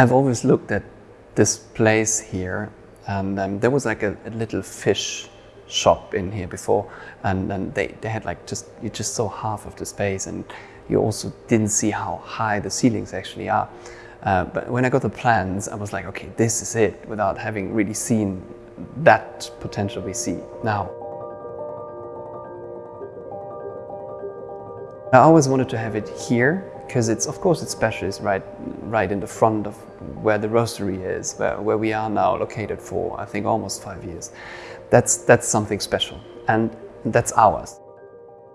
I've always looked at this place here and um, there was like a, a, little fish shop in here before and, they, they had like just, you just saw half of the space and you also didn't see how high the ceilings actually are. Uh, but when I got the plans, I was like, okay, this is it, without having really seen that potential we see now. I always wanted to have it here because it's, of course, it's special. It's right, right in the front of where the roastery is, where, where we are now located for, I think, almost five years. That's, that's something special and that's ours.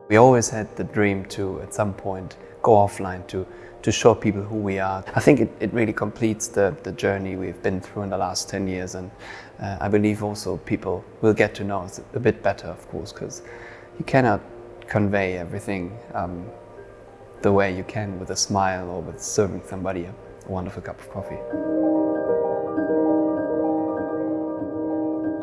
We always had the dream to, at some point, go offline to, to show people who we are. I think it, it really completes the, the journey we've been through in the last 10 years and uh, I believe also people will get to know us a bit better, of course, because you cannot convey everything um, the way you can with a smile or with serving somebody a wonderful cup of coffee.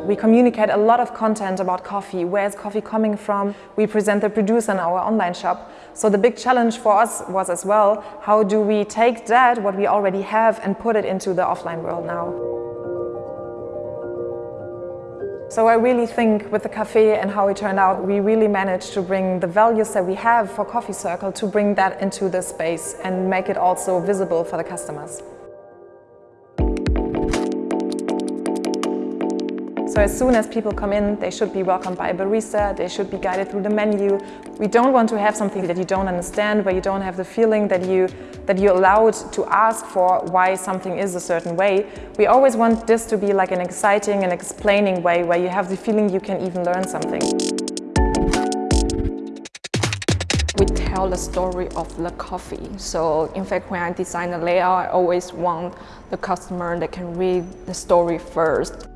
We communicate a lot of content about coffee, where is coffee coming from. We present the producer in our online shop. So the big challenge for us was as well, how do we take that, what we already have, and put it into the offline world now. So I really think with the cafe and how it turned out, we really managed to bring the values that we have for Coffee Circle to bring that into the space and make it also visible for the customers. So as soon as people come in, they should be welcomed by a barista, they should be guided through the menu. We don't want to have something that you don't understand, where you don't have the feeling that, you, that you're allowed to ask for why something is a certain way. We always want this to be like an exciting and explaining way, where you have the feeling you can even learn something. We tell the story of the coffee. So in fact, when I design the layout, I always want the customer that can read the story first.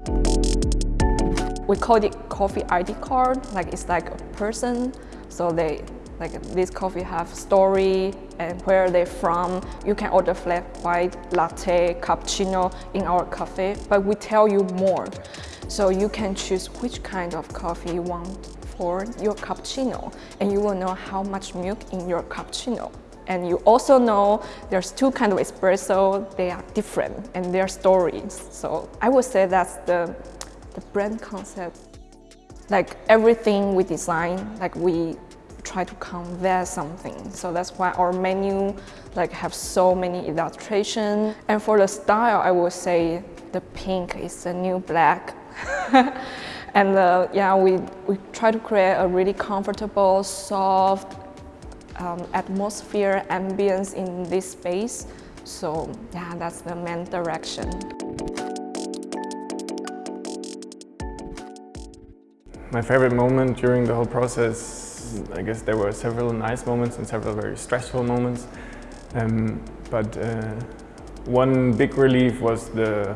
We call it coffee ID card, like it's like a person. So they, like this coffee have story and where they're from. You can order flat white, latte, cappuccino in our cafe, but we tell you more. So you can choose which kind of coffee you want for your cappuccino and you will know how much milk in your cappuccino. And you also know there's two kinds of espresso, they are different and their stories. So I would say that's the the brand concept. Like everything we design, like we try to convey something. So that's why our menu like have so many illustration. And for the style, I would say the pink is the new black. and uh, yeah, we, we try to create a really comfortable, soft um, atmosphere, ambience in this space. So yeah, that's the main direction. My favorite moment during the whole process, I guess there were several nice moments and several very stressful moments. Um, but uh, one big relief was the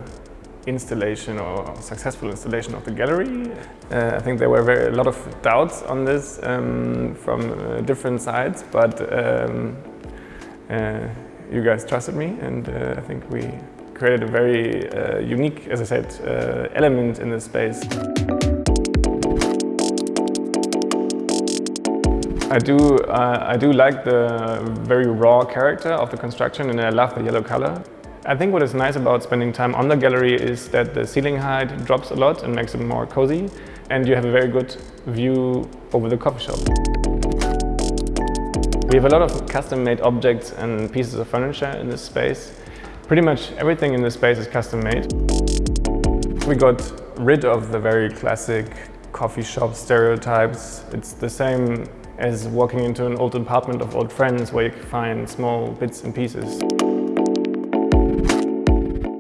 installation or successful installation of the gallery. Uh, I think there were very, a lot of doubts on this um, from uh, different sides, but um, uh, you guys trusted me and uh, I think we created a very uh, unique, as I said, element in this space. I do, uh, I do like the very raw character of the construction and I love the yellow color. I think what is nice about spending time on the gallery is that the ceiling height drops a lot and makes it more cozy and you have a very good view over the coffee shop. We have a lot of custom-made objects and pieces of furniture in this space. Pretty much everything in this space is custom-made. We got rid of the very classic coffee shop stereotypes. It's the same as walking into an old apartment of old friends where you can find small bits and pieces.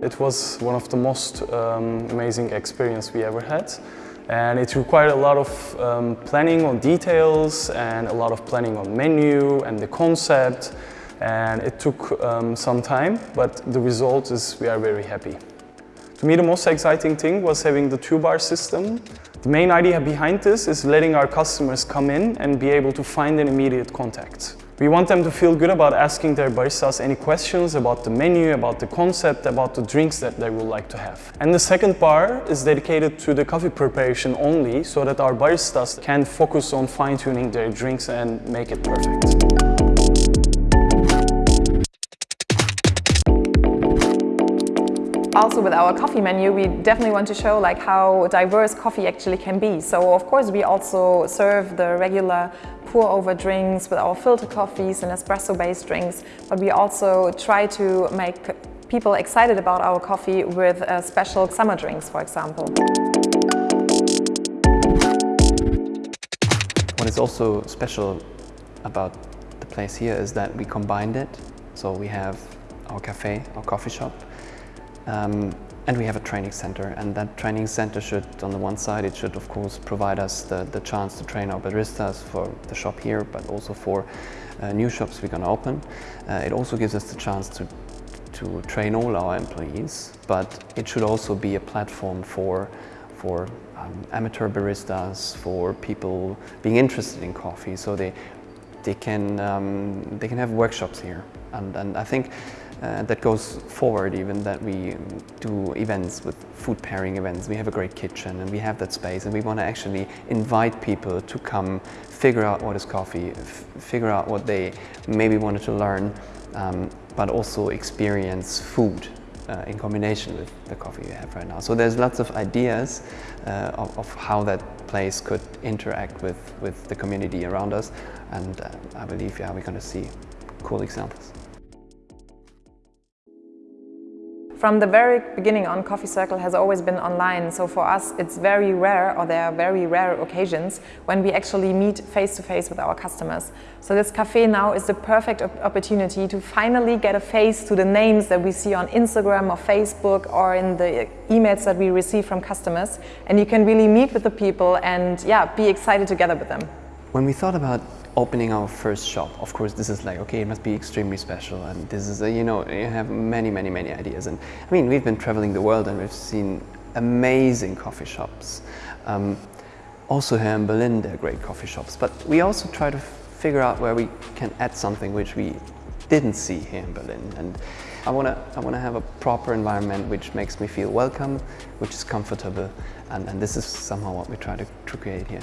It was one of the most um, amazing experience we ever had and it required a lot of um, planning on details and a lot of planning on menu and the concept and it took um, some time but the result is we are very happy. To me the most exciting thing was having the two-bar system the main idea behind this is letting our customers come in and be able to find an immediate contact. We want them to feel good about asking their baristas any questions about the menu, about the concept, about the drinks that they would like to have. And the second bar is dedicated to the coffee preparation only so that our baristas can focus on fine-tuning their drinks and make it perfect. Also with our coffee menu, we definitely want to show like how diverse coffee actually can be. So of course we also serve the regular pour over drinks with our filter coffees and espresso based drinks, but we also try to make people excited about our coffee with uh, special summer drinks, for example. What is also special about the place here is that we combined it. So we have our cafe, our coffee shop, um, and we have a training center. And that training center should, on the one side, it should of course provide us the, the chance to train our baristas for the shop here, but also for uh, new shops we're going to open. Uh, it also gives us the chance to to train all our employees, but it should also be a platform for for um, amateur baristas, for people being interested in coffee, so they they can um, they can have workshops here, and and I think. Uh, that goes forward even that we do events with food pairing events. We have a great kitchen and we have that space and we want to actually invite people to come figure out what is coffee, figure out what they maybe wanted to learn um, but also experience food uh, in combination with the coffee you have right now. So there's lots of ideas uh, of, of, how that place could interact with, with the community around us and uh, I believe yeah, we're going to see cool examples. From the very beginning on, Coffee Circle has always been online, so for us it's very rare, or there are very rare occasions, when we actually meet face to face with our customers. So this cafe now is the perfect opportunity to finally get a face to the names that we see on Instagram or Facebook or in the emails that we receive from customers. And you can really meet with the people and yeah, be excited together with them. When we thought about opening our first shop, of course, this is like, okay, it must be extremely special. And this is, a, you know, you have many, many, many ideas. And I mean, we've been traveling the world and we've seen amazing coffee shops. Um, also here in Berlin, there are great coffee shops. But we also try to figure out where we can add something which we didn't see here in Berlin. And I want to I wanna have a proper environment which makes me feel welcome, which is comfortable. And, and this is somehow what we try to, to create here.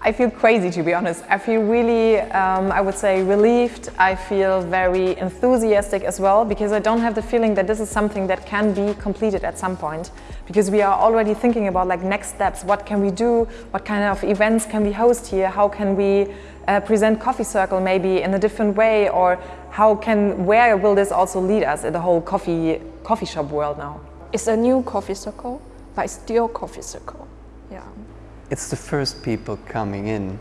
I feel crazy to be honest. I feel really, um, I would say relieved. I feel very enthusiastic as well because I don't have the feeling that this is something that can be completed at some point because we are already thinking about like next steps. What can we do? What kind of events can we host here? How can we uh, present Coffee Circle maybe in a different way or how can, where will this also lead us in the whole coffee, coffee shop world now? It's a new Coffee Circle, but it's still Coffee Circle. It's the first people coming in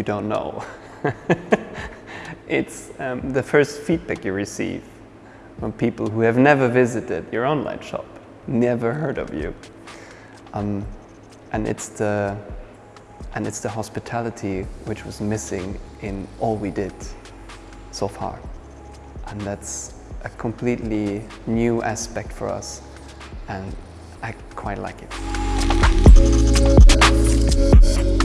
you don't know. it's um, the first feedback you receive from people who have never visited your online shop, never heard of you. Um, and it's the and it's the hospitality which was missing in all we did so far. And that's a completely new aspect for us and I quite like it. Thank you.